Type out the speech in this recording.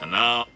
And now